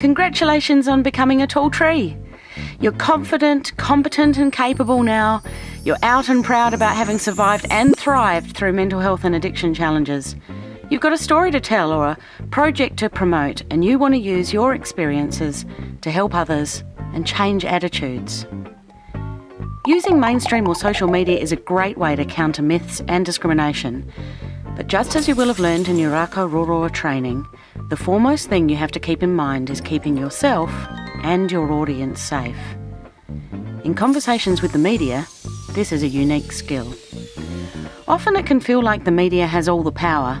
Congratulations on becoming a tall tree. You're confident, competent, and capable now. You're out and proud about having survived and thrived through mental health and addiction challenges. You've got a story to tell or a project to promote, and you want to use your experiences to help others and change attitudes. Using mainstream or social media is a great way to counter myths and discrimination. But just as you will have learned in your Rākau Roroa training, the foremost thing you have to keep in mind is keeping yourself and your audience safe. In conversations with the media, this is a unique skill. Often it can feel like the media has all the power,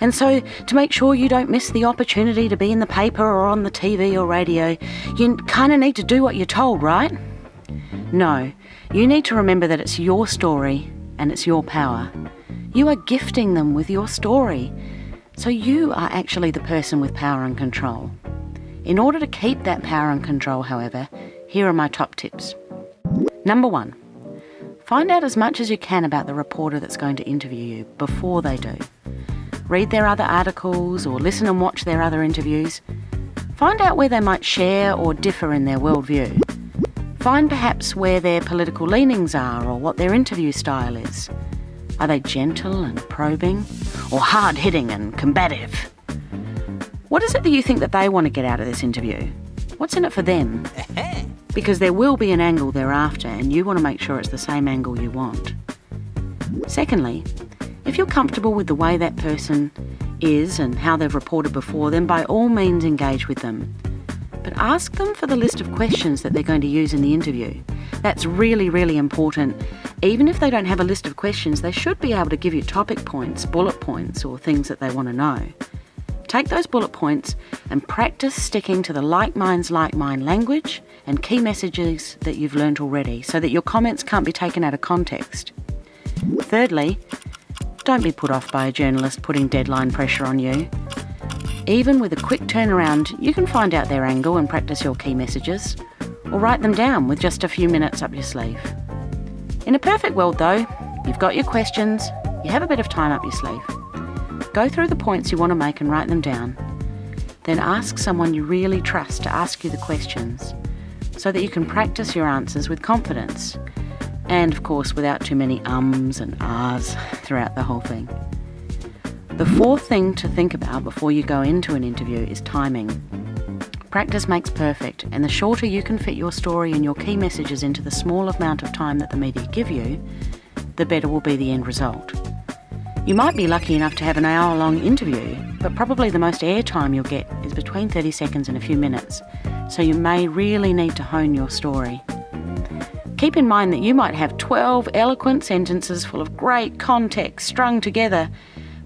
and so to make sure you don't miss the opportunity to be in the paper or on the TV or radio, you kind of need to do what you're told, right? No, you need to remember that it's your story and it's your power. You are gifting them with your story. So you are actually the person with power and control. In order to keep that power and control, however, here are my top tips. Number one, find out as much as you can about the reporter that's going to interview you before they do. Read their other articles or listen and watch their other interviews. Find out where they might share or differ in their worldview. Find perhaps where their political leanings are or what their interview style is. Are they gentle and probing, or hard hitting and combative? What is it that you think that they want to get out of this interview? What's in it for them? Because there will be an angle thereafter, and you want to make sure it's the same angle you want. Secondly, if you're comfortable with the way that person is and how they've reported before, then by all means engage with them. But ask them for the list of questions that they're going to use in the interview. That's really, really important even if they don't have a list of questions, they should be able to give you topic points, bullet points, or things that they want to know. Take those bullet points and practice sticking to the Like Minds, Like Mine language and key messages that you've learnt already so that your comments can't be taken out of context. Thirdly, don't be put off by a journalist putting deadline pressure on you. Even with a quick turnaround, you can find out their angle and practice your key messages, or write them down with just a few minutes up your sleeve. In a perfect world, though, you've got your questions, you have a bit of time up your sleeve. Go through the points you want to make and write them down. Then ask someone you really trust to ask you the questions so that you can practice your answers with confidence. And of course, without too many ums and ahs throughout the whole thing. The fourth thing to think about before you go into an interview is timing. Practice makes perfect, and the shorter you can fit your story and your key messages into the small amount of time that the media give you, the better will be the end result. You might be lucky enough to have an hour long interview, but probably the most airtime you'll get is between 30 seconds and a few minutes, so you may really need to hone your story. Keep in mind that you might have 12 eloquent sentences full of great context strung together,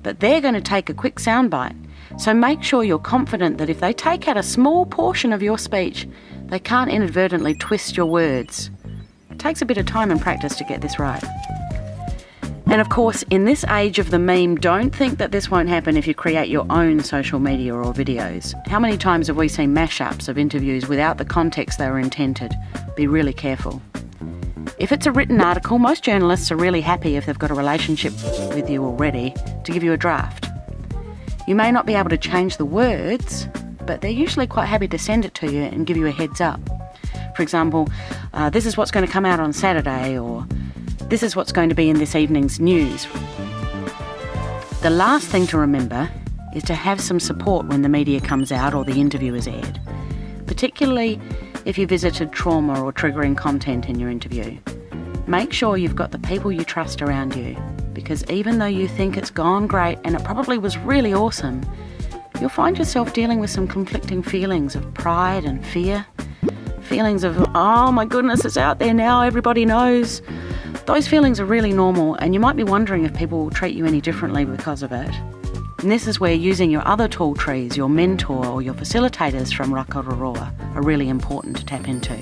but they're going to take a quick soundbite so make sure you're confident that if they take out a small portion of your speech, they can't inadvertently twist your words. It takes a bit of time and practice to get this right. And of course, in this age of the meme, don't think that this won't happen if you create your own social media or videos. How many times have we seen mashups of interviews without the context they were intended? Be really careful. If it's a written article, most journalists are really happy if they've got a relationship with you already to give you a draft. You may not be able to change the words, but they're usually quite happy to send it to you and give you a heads up. For example, uh, this is what's going to come out on Saturday, or this is what's going to be in this evening's news. The last thing to remember is to have some support when the media comes out or the interview is aired, particularly if you visited trauma or triggering content in your interview. Make sure you've got the people you trust around you because even though you think it's gone great and it probably was really awesome, you'll find yourself dealing with some conflicting feelings of pride and fear. Feelings of, oh my goodness, it's out there now, everybody knows. Those feelings are really normal, and you might be wondering if people will treat you any differently because of it. And this is where using your other tall trees, your mentor or your facilitators from Rākau Roroa are really important to tap into.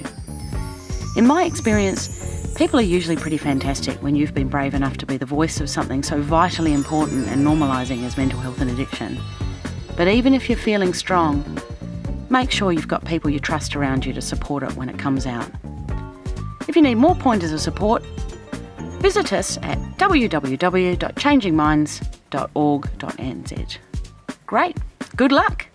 In my experience, People are usually pretty fantastic when you've been brave enough to be the voice of something so vitally important and normalising as mental health and addiction. But even if you're feeling strong, make sure you've got people you trust around you to support it when it comes out. If you need more pointers of support, visit us at www.changingminds.org.nz. Great, good luck!